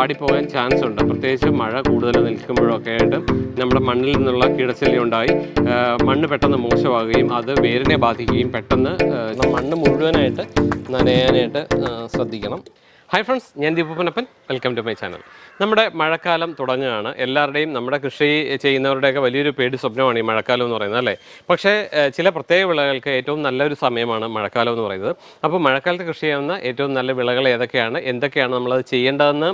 വാടിപ്പോകാൻ chance ഉണ്ട്. പ്രത്യേകിച്ച് മഴ കൂടുതൽ നിൽക്കുമ്പോഴൊക്കെ ആയിട്ട് നമ്മുടെ മണ്ണിൽ നിന്നുള്ള ഉണ്ടായി. മണ്ണ് പെട്ടെന്ന് മോശമാകുകയും അത് വേരിനെ ബാധിക്കുകയും പെട്ടെന്ന് മണ്ണ് മുഴുവനായിട്ട് നനയാനായിട്ട് ശ്രദ്ധിക്കണം. ഹായ് ഫ്രണ്ട്സ് ഞാൻ ദീപപ്പനപ്പൻ. വെൽക്കം ടു മൈ ചാനൽ നമ്മുടെ മഴക്കാലം തുടങ്ങുകയാണ്. എല്ലാവരുടെയും നമ്മുടെ കൃഷി ചെയ്യുന്നവരുടെയൊക്കെ വലിയൊരു പേടി സ്വപ്നമാണ് ഈ മഴക്കാലം എന്ന് പറയുന്നത് അല്ലേ? പക്ഷേ ചില പ്രത്യേക വിളകൾക്ക് ഏറ്റവും നല്ലൊരു സമയമാണ് മഴക്കാലം എന്ന് പറയുന്നത്. അപ്പോൾ മഴക്കാലത്ത് കൃഷി ചെയ്യാവുന്ന ഏറ്റവും നല്ല വിളകൾ ഏതൊക്കെയാണ്? എന്തൊക്കെയാണ് നമ്മളത് ചെയ്യേണ്ടതെന്ന്?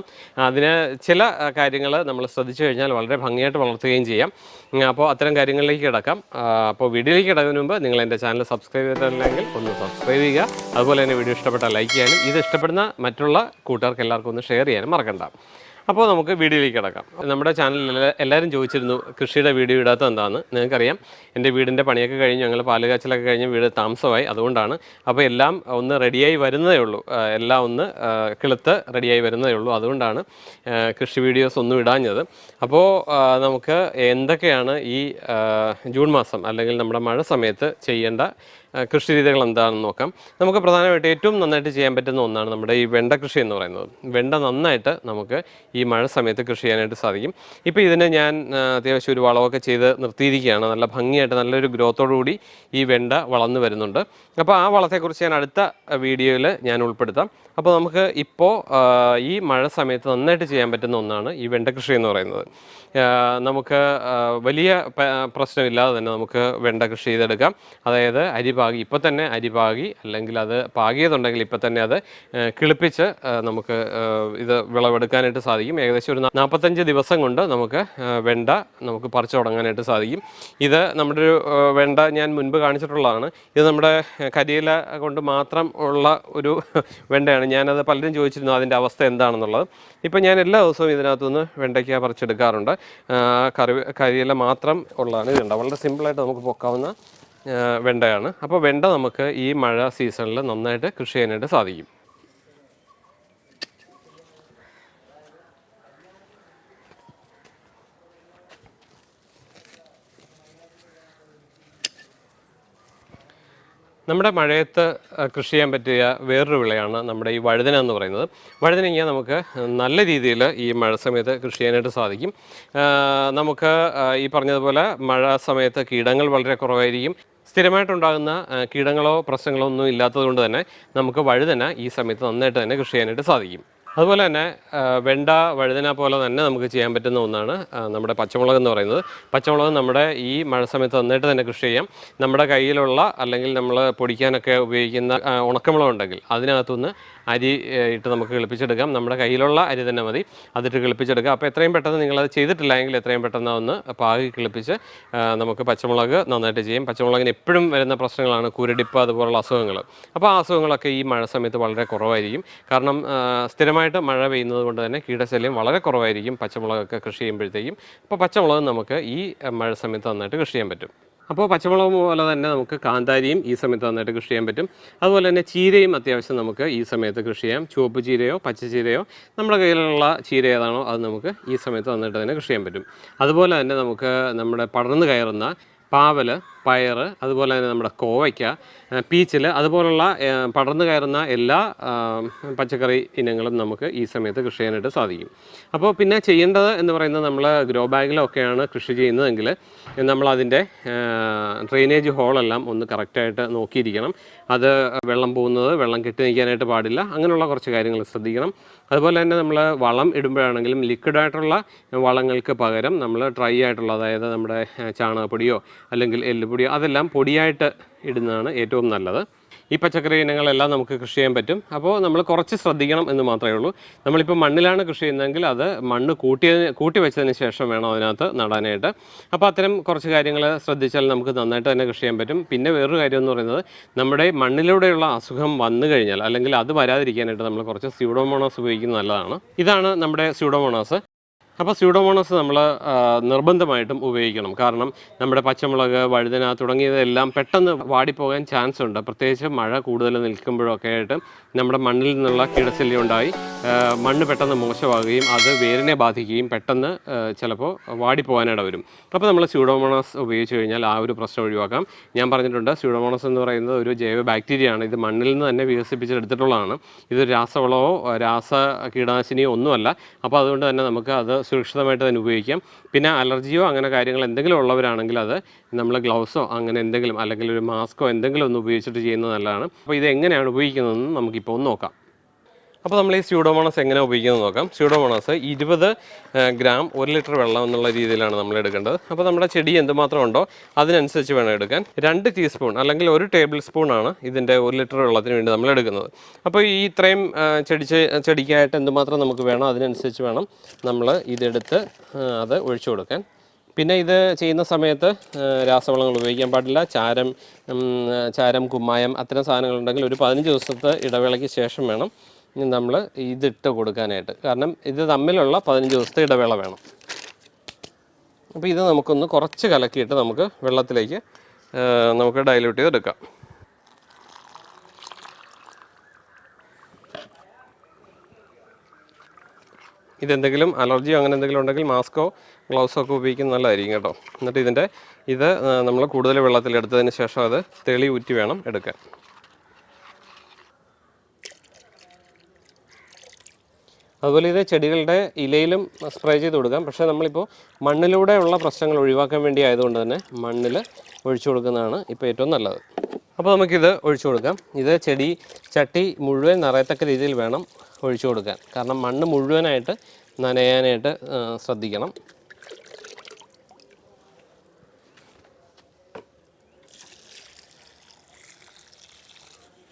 അതിന് ചില കാര്യങ്ങൾ നമ്മൾ ശ്രദ്ധിച്ചു കഴിഞ്ഞാൽ വളരെ ഭംഗിയായിട്ട് വളർത്തുകയും ചെയ്യാം. അപ്പോൾ അത്തരം കാര്യങ്ങളിലേക്ക് കിടക്കാം. അപ്പോൾ വീഡിയോയിലേക്ക് കിടക്കുന്നതിന് മുമ്പ് നിങ്ങൾ എന്റെ ചാനൽ സബ്സ്ക്രൈബ് ചെയ്തിട്ടില്ലെങ്കിൽ ഒന്ന് സബ്സ്ക്രൈബ് ചെയ്യുക. അതുപോലെ തന്നെ വീഡിയോ ഇഷ്ടപ്പെട്ടാൽ ലൈക്ക് ചെയ്യാനും ഇത് ഇഷ്ടപ്പെടുന്ന മറ്റുള്ള കൂട്ടുകാർക്ക് എല്ലാവർക്കും ഒന്ന് ഷെയർ ചെയ്യാനും മറക്കണ്ട. അപ്പോൾ നമുക്ക് വീഡിയോയിലേക്ക് കിടക്കാം. നമ്മുടെ ചാനലിൽ എല്ലാവരും ചോദിച്ചിരുന്നു കൃഷിയുടെ വീഡിയോ ഇടാത്ത എന്താണെന്ന് നിങ്ങൾക്കറിയാം എന്റെ വീടിന്റെ പണിയൊക്കെ കഴിഞ്ഞ് ഞങ്ങൾ പാലുകാച്ചിലൊക്കെ കഴിഞ്ഞ് വീട് താമസമായി അതുകൊണ്ടാണ്. അപ്പോൾ എല്ലാം ഒന്ന് റെഡിയായി വരുന്നതേ ഉള്ളൂ. എല്ലാം ഒന്ന് കിളുത്ത് റെഡിയായി വരുന്നതേ ഉള്ളൂ. അതുകൊണ്ടാണ് കൃഷി വീഡിയോസ് ഒന്നും ഇടാഞ്ഞത്. അപ്പോൾ നമുക്ക് എന്തൊക്കെയാണ് ഈ ജൂൺ മാസം അല്ലെങ്കിൽ നമ്മുടെ മഴ സമയത്ത് ചെയ്യേണ്ട കൃഷി രീതികൾ എന്താണെന്ന് നോക്കാം. നമുക്ക് പ്രധാനമായിട്ട് ഏറ്റവും നന്നായിട്ട് ചെയ്യാൻ പറ്റുന്ന ഒന്നാണ് നമ്മുടെ ഈ വെണ്ട കൃഷി എന്ന് പറയുന്നത്. വെണ്ട നന്നായിട്ട് നമുക്ക് ഈ മഴ സമയത്ത് കൃഷി ചെയ്യാനായിട്ട് സാധിക്കും. ഇപ്പോൾ ഇതിന് ഞാൻ അത്യാവശ്യം ഒരു വളമൊക്കെ ചെയ്ത് നിർത്തിയിരിക്കുകയാണ്. നല്ല ഭംഗിയായിട്ട് നല്ലൊരു ഗ്രോത്തോടു കൂടി ഈ വെണ്ട വളർന്നു വരുന്നുണ്ട്. അപ്പോൾ ആ വളത്തെക്കുറിച്ച് ഞാൻ അടുത്ത വീഡിയോയിൽ ഞാൻ ഉൾപ്പെടുത്താം. അപ്പോൾ നമുക്ക് ഇപ്പോൾ ഈ മഴ സമയത്ത് നന്നായിട്ട് ചെയ്യാൻ പറ്റുന്ന ഒന്നാണ് ഈ വെണ്ട കൃഷി എന്ന് പറയുന്നത്. നമുക്ക് വലിയ പ്രശ്നമില്ലാതെ തന്നെ നമുക്ക് വെണ്ട കൃഷി ചെയ്തെടുക്കാം. അതായത് അരി പാകി ഇപ്പോൾ തന്നെ അരി പാകി അല്ലെങ്കിൽ അത് പാകിയതുണ്ടെങ്കിൽ ഇപ്പോൾ തന്നെ അത് കിളിപ്പിച്ച് നമുക്ക് ഇത് വിളവെടുക്കാനായിട്ട് സാധിക്കും. ഏകദേശം ഒരു നാൽപ്പത്തഞ്ച് ദിവസം കൊണ്ട് നമുക്ക് വെണ്ട നമുക്ക് പറിച്ചു തുടങ്ങാനായിട്ട് സാധിക്കും. ഇത് നമ്മുടെ ഒരു വെണ്ട ഞാൻ മുൻപ് കാണിച്ചിട്ടുള്ളതാണ്. ഇത് നമ്മുടെ കരിയില കൊണ്ട് മാത്രം ഉള്ള ഒരു വെണ്ടയാണ്. ഞാനത് പലരും ചോദിച്ചിരുന്നു അതിന്റെ അവസ്ഥ എന്താണെന്നുള്ളത്. ഇപ്പം ഞാൻ എല്ലാ ദിവസവും ഇതിനകത്തുനിന്ന് വെണ്ടയ്ക്ക പറിച്ചെടുക്കാറുണ്ട്. കറി കരിയില മാത്രം ഉള്ളതാണ്. ഇതുണ്ട് വളരെ സിമ്പിളായിട്ട് നമുക്ക് പൊക്കാവുന്ന വെണ്ടയാണ്. അപ്പോൾ വെണ്ട നമുക്ക് ഈ മഴ സീസണിൽ നന്നായിട്ട് കൃഷി ചെയ്യാനായിട്ട് സാധിക്കും. നമ്മുടെ മഴയത്ത് കൃഷി ചെയ്യാൻ പറ്റിയ വേറൊരു വിളയാണ് നമ്മുടെ ഈ വഴുതന എന്ന് പറയുന്നത്. വഴുതനങ്ങ നമുക്ക് നല്ല രീതിയിൽ ഈ മഴ സമയത്ത് കൃഷി ചെയ്യാനായിട്ട് സാധിക്കും. നമുക്ക് ഈ പറഞ്ഞതുപോലെ മഴ സമയത്ത് കീടങ്ങൾ വളരെ കുറവായിരിക്കും. സ്ഥിരമായിട്ടുണ്ടാകുന്ന കീടങ്ങളോ പ്രശ്നങ്ങളോ ഒന്നും ഇല്ലാത്തതുകൊണ്ട് തന്നെ നമുക്ക് വഴുതന ഈ സമയത്ത് നന്നായിട്ട് തന്നെ കൃഷി ചെയ്യാനായിട്ട് സാധിക്കും. അതുപോലെ തന്നെ വെണ്ട വഴുതന പോലെ തന്നെ നമുക്ക് ചെയ്യാൻ പറ്റുന്ന ഒന്നാണ് നമ്മുടെ പച്ചമുളക് എന്ന് പറയുന്നത്. പച്ചമുളക് നമ്മുടെ ഈ മഴ സമയത്ത് നന്നായിട്ട് തന്നെ കൃഷി ചെയ്യാം. നമ്മുടെ കയ്യിലുള്ള അല്ലെങ്കിൽ നമ്മൾ പൊടിക്കാനൊക്കെ ഉപയോഗിക്കുന്ന ഉണക്കമുളക് ഉണ്ടെങ്കിൽ അതിനകത്തുനിന്ന് അരി ഇട്ട് നമുക്ക് കിളിപ്പിച്ചെടുക്കാം. നമ്മുടെ കയ്യിലുള്ള അരി തന്നെ മതി. അതിട്ട് കിളിപ്പിച്ചെടുക്കുക. അപ്പോൾ എത്രയും പെട്ടെന്ന് നിങ്ങളത് ചെയ്തിട്ടില്ല എങ്കിൽ എത്രയും പെട്ടെന്ന് ഒന്ന് പാകി കിളിപ്പിച്ച് നമുക്ക് പച്ചമുളക് നന്നായിട്ട് ചെയ്യും. പച്ചമുളകിന് എപ്പോഴും വരുന്ന പ്രശ്നങ്ങളാണ് കുരുടിപ്പ് അതുപോലുള്ള അസുഖങ്ങൾ. അപ്പോൾ ആ അസുഖങ്ങളൊക്കെ ഈ മഴ സമയത്ത് വളരെ കുറവായിരിക്കും. കാരണം സ്ഥിരമായിട്ട് മഴ പെയ്യുന്നത് കൊണ്ട് തന്നെ കീടശല്യം വളരെ കുറവായിരിക്കും. പച്ചമുളകൊക്കെ കൃഷി ചെയ്യുമ്പോഴത്തേക്കും. അപ്പോൾ പച്ചമുളക് നമുക്ക് ഈ മഴ സമയത്ത് നന്നായിട്ട് കൃഷി ചെയ്യാൻ പറ്റും. അപ്പോൾ പച്ചമുളക് പോലെ തന്നെ നമുക്ക് കാന്താരിയും ഈ സമയത്ത് നന്നായിട്ട് കൃഷി ചെയ്യാൻ പറ്റും. അതുപോലെ തന്നെ ചീരയും അത്യാവശ്യം നമുക്ക് ഈ സമയത്ത് കൃഷി ചെയ്യാം. ചുവപ്പ് ചീരയോ പച്ച ചീരയോ നമ്മുടെ കയ്യിലുള്ള ചീര ഏതാണോ അത് നമുക്ക് ഈ സമയത്ത് നന്നായിട്ട് തന്നെ കൃഷി ചെയ്യാൻ പറ്റും. അതുപോലെ തന്നെ നമുക്ക് നമ്മുടെ പടർന്നു കയറുന്ന പാവൽ പയർ അതുപോലെ തന്നെ നമ്മുടെ കോവയ്ക്ക പീച്ചിൽ അതുപോലുള്ള പടർന്നു കയറുന്ന എല്ലാ പച്ചക്കറി ഇനങ്ങളും നമുക്ക് ഈ സമയത്ത് കൃഷി ചെയ്യാനായിട്ട് സാധിക്കും. അപ്പോൾ പിന്നെ ചെയ്യേണ്ടത് എന്ന് പറയുന്നത് നമ്മൾ ഗ്രോ ബാഗിലൊക്കെയാണ് കൃഷി ചെയ്യുന്നതെങ്കിൽ നമ്മളതിന്റെ ഡ്രെയിനേജ് ഹോളെല്ലാം ഒന്ന് കറക്റ്റായിട്ട് നോക്കിയിരിക്കണം. അത് വെള്ളം പോകുന്നത് വെള്ളം കെട്ടി നിൽക്കാനായിട്ട് പാടില്ല. അങ്ങനെയുള്ള കുറച്ച് കാര്യങ്ങൾ ശ്രദ്ധിക്കണം. അതുപോലെ തന്നെ നമ്മൾ വളം ഇടുമ്പോഴാണെങ്കിലും ലിക്വിഡായിട്ടുള്ള വളങ്ങൾക്ക് പകരം നമ്മൾ ഡ്രൈ ആയിട്ടുള്ള അതായത് നമ്മുടെ ചാണകപ്പൊടിയോ അല്ലെങ്കിൽ എല്ലുപൊടിയോ അതെല്ലാം പൊടിയായിട്ട് ഇടുന്നതാണ് ഏറ്റവും നല്ലത്. ഈ പച്ചക്കറി ഇനങ്ങളെല്ലാം നമുക്ക് കൃഷി ചെയ്യാൻ പറ്റും. അപ്പോൾ നമ്മൾ കുറച്ച് ശ്രദ്ധിക്കണം എന്ന് മാത്രമേ ഉള്ളൂ. നമ്മളിപ്പോൾ മണ്ണിലാണ് കൃഷി ചെയ്യുന്നതെങ്കിൽ അത് മണ്ണ് കൂട്ടിയതിന് കൂട്ടി വെച്ചതിന് ശേഷം വേണം അതിനകത്ത് നടാനായിട്ട്. അപ്പോൾ അത്തരം കുറച്ച് കാര്യങ്ങൾ ശ്രദ്ധിച്ചാൽ നമുക്ക് നന്നായിട്ട് തന്നെ കൃഷി ചെയ്യാൻ പറ്റും. പിന്നെ വേറൊരു കാര്യം എന്ന് പറയുന്നത് നമ്മുടെ മണ്ണിലൂടെയുള്ള അസുഖം വന്നു കഴിഞ്ഞാൽ അല്ലെങ്കിൽ അത് വരാതിരിക്കാനായിട്ട് നമ്മൾ കുറച്ച് സ്യൂഡോമോണോസ് ഉപയോഗിക്കുന്നത് നല്ലതാണ്. ഇതാണ് നമ്മുടെ സ്യൂഡോമോണോസ്. അപ്പോൾ സ്യൂഡോമോണസ് നമ്മൾ നിർബന്ധമായിട്ടും ഉപയോഗിക്കണം. കാരണം നമ്മുടെ പച്ചമുളക് വഴുതന തുടങ്ങിയതെല്ലാം പെട്ടെന്ന് വാടിപ്പോകാൻ ചാൻസ് ഉണ്ട്. പ്രത്യേകിച്ച് മഴ കൂടുതൽ നിൽക്കുമ്പോഴൊക്കെ ആയിട്ട് നമ്മുടെ മണ്ണിൽ നിന്നുള്ള കീടശല്യം ഉണ്ടായി. മണ്ണ് പെട്ടെന്ന് മോശമാകുകയും അത് വേരിനെ ബാധിക്കുകയും പെട്ടെന്ന് ചിലപ്പോൾ വാടിപ്പോകാനിട വരും. അപ്പോൾ നമ്മൾ സ്യൂഡോമോണസ് ഉപയോഗിച്ച് കഴിഞ്ഞാൽ ആ ഒരു പ്രശ്നം ഒഴിവാക്കാം. ഞാൻ പറഞ്ഞിട്ടുണ്ട് സ്യൂഡോമോണസ് എന്ന് പറയുന്നത് ഒരു ജൈവ ബാക്ടീരിയ ആണ്. ഇത് മണ്ണിൽ നിന്ന് തന്നെ വികസിപ്പിച്ചെടുത്തിട്ടുള്ളതാണ്. ഇത് രാസവളമോ രാസ കീടനാശിനിയോ ഒന്നുമല്ല. അപ്പോൾ അതുകൊണ്ട് തന്നെ നമുക്ക് അത് സുരക്ഷിതമായിട്ട് തന്നെ ഉപയോഗിക്കാം. പിന്നെ അലർജിയോ അങ്ങനെ കാര്യങ്ങൾ എന്തെങ്കിലും ഉള്ളവരാണെങ്കിൽ അത് നമ്മൾ ഗ്ലൗസോ അങ്ങനെ എന്തെങ്കിലും അല്ലെങ്കിൽ ഒരു മാസ്കോ എന്തെങ്കിലും ഒന്ന് ഉപയോഗിച്ചിട്ട് ചെയ്യുന്നത് നല്ലതാണ്. അപ്പോൾ ഇത് എങ്ങനെയാണ് ഉപയോഗിക്കുന്നതെന്ന് നമുക്കിപ്പോൾ ഒന്ന് നോക്കാം. അപ്പോൾ നമ്മൾ ഈ സ്യൂഡോമോണസ് എങ്ങനെ ഉപയോഗിക്കുന്നത് നോക്കാം. സ്യൂഡോമോണസ് ഇരുപത് ഗ്രാം ഒരു ലിറ്റർ വെള്ളം എന്നുള്ള രീതിയിലാണ് നമ്മൾ എടുക്കേണ്ടത്. അപ്പോൾ നമ്മുടെ ചെടി എന്തുമാത്രം ഉണ്ടോ അതിനനുസരിച്ച് വേണം എടുക്കാൻ. രണ്ട് ടീസ്പൂൺ അല്ലെങ്കിൽ ഒരു ടേബിൾ സ്പൂണാണ് ഇതിന്റെ ഒരു ലിറ്റർ വെള്ളത്തിന് വേണ്ടി നമ്മൾ എടുക്കുന്നത്. അപ്പോൾ ഈ ഇത്രയും ചെടി ചെടിക്കായിട്ട് എന്തുമാത്രം നമുക്ക് വേണം അതിനനുസരിച്ച് വേണം നമ്മൾ ഇതെടുത്ത് അത് ഒഴിച്ചു കൊടുക്കാൻ. പിന്നെ ഇത് ചെയ്യുന്ന സമയത്ത് രാസവളങ്ങൾ ഉപയോഗിക്കാൻ പാടില്ല. ചാരം ചാരം കുമ്മായം അത്തരം സാധനങ്ങളുണ്ടെങ്കിൽ ഒരു പതിനഞ്ച് ദിവസത്തെ ഇടവേളയ്ക്ക് ശേഷം വേണം നമ്മൾ ഇതിട്ട് കൊടുക്കാനായിട്ട്. കാരണം ഇത് തമ്മിലുള്ള പതിനഞ്ച് ദിവസത്തെ ഇടവേള വേണം. അപ്പോൾ ഇത് നമുക്കൊന്ന് കുറച്ച് കലക്കിയിട്ട് നമുക്ക് വെള്ളത്തിലേക്ക് നമുക്ക് ഡൈല്യൂട്ട് ചെയ്തെടുക്കാം ഇതെന്തെങ്കിലും അലർജിയോ അങ്ങനെ എന്തെങ്കിലും ഉണ്ടെങ്കിൽ മാസ്കോ ഗ്ലൗസോ ഒക്കെ ഉപയോഗിക്കുന്നത് നല്ലതായിരിക്കും കേട്ടോ. എന്നിട്ട് ഇതിന്റെ ഇത് നമ്മൾ കൂടുതൽ വെള്ളത്തിൽ എടുത്തതിന് ശേഷം അത് തെളി ഊറ്റി വേണം എടുക്കാൻ. അതുപോലെ ഇത് ചെടികളുടെ ഇലയിലും സ്പ്രേ ചെയ്ത് കൊടുക്കാം. പക്ഷേ നമ്മളിപ്പോൾ മണ്ണിലൂടെയുള്ള പ്രശ്നങ്ങൾ ഒഴിവാക്കാൻ വേണ്ടി ആയതുകൊണ്ട് തന്നെ മണ്ണിൽ ഒഴിച്ചു കൊടുക്കുന്നതാണ് ഇപ്പോൾ ഏറ്റവും നല്ലത്. അപ്പോൾ നമുക്കിത് ഒഴിച്ചു കൊടുക്കാം. ഇത് ചെടി ചട്ടി മുഴുവൻ നിറയത്തക്ക രീതിയിൽ വേണം ഒഴിച്ചു കൊടുക്കാൻ. കാരണം മണ്ണ് മുഴുവനായിട്ട് നനയാനായിട്ട് ശ്രദ്ധിക്കണം.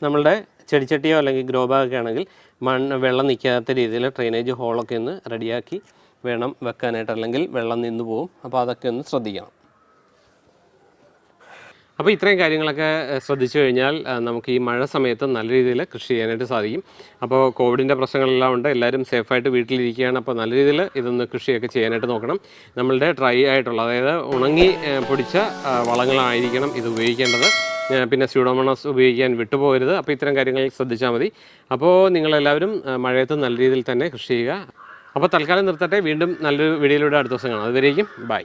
നമ്മളുടെ ചെടിച്ചട്ടിയോ അല്ലെങ്കിൽ ഗ്രോ ആണെങ്കിൽ മണ്ണ് വെള്ളം നിൽക്കാത്ത രീതിയിൽ ഡ്രെയിനേജ് ഹോളൊക്കെ ഒന്ന് റെഡിയാക്കി വേണം വെക്കാനായിട്ട്. അല്ലെങ്കിൽ വെള്ളം നിന്ന് പോകും അപ്പോൾ അതൊക്കെ ഒന്ന് ശ്രദ്ധിക്കണം. അപ്പോൾ ഇത്രയും കാര്യങ്ങളൊക്കെ ശ്രദ്ധിച്ചു കഴിഞ്ഞാൽ നമുക്ക് ഈ മഴ സമയത്ത് നല്ല രീതിയിൽ കൃഷി ചെയ്യാനായിട്ട് സാധിക്കും. അപ്പോൾ കോവിഡിന്റെ പ്രശ്നങ്ങളെല്ലാം ഉണ്ട്. എല്ലാവരും സേഫായിട്ട് വീട്ടിലിരിക്കുകയാണ്. അപ്പോൾ നല്ല രീതിയിൽ ഇതൊന്ന് കൃഷിയൊക്കെ ചെയ്യാനായിട്ട് നോക്കണം. നമ്മളുടെ ഡ്രൈ ആയിട്ടുള്ള അതായത് ഉണങ്ങി പൊടിച്ച വളങ്ങളായിരിക്കണം ഇത് ഉപയോഗിക്കേണ്ടത്. പിന്നെ സ്യൂഡോമോണസ് ഉപയോഗിക്കാൻ വിട്ടുപോകരുത്. അപ്പോൾ ഇത്തരം കാര്യങ്ങൾ ശ്രദ്ധിച്ചാൽ മതി. അപ്പോൾ നിങ്ങളെല്ലാവരും മഴയത്ത് നല്ല രീതിയിൽ തന്നെ കൃഷി ചെയ്യുക. അപ്പോൾ തൽക്കാലം നിർത്തട്ടെ. വീണ്ടും നല്ലൊരു വീഡിയോയിലൂടെ അടുത്ത ദിവസം കാണാം. അതുവരേക്കും ബൈ.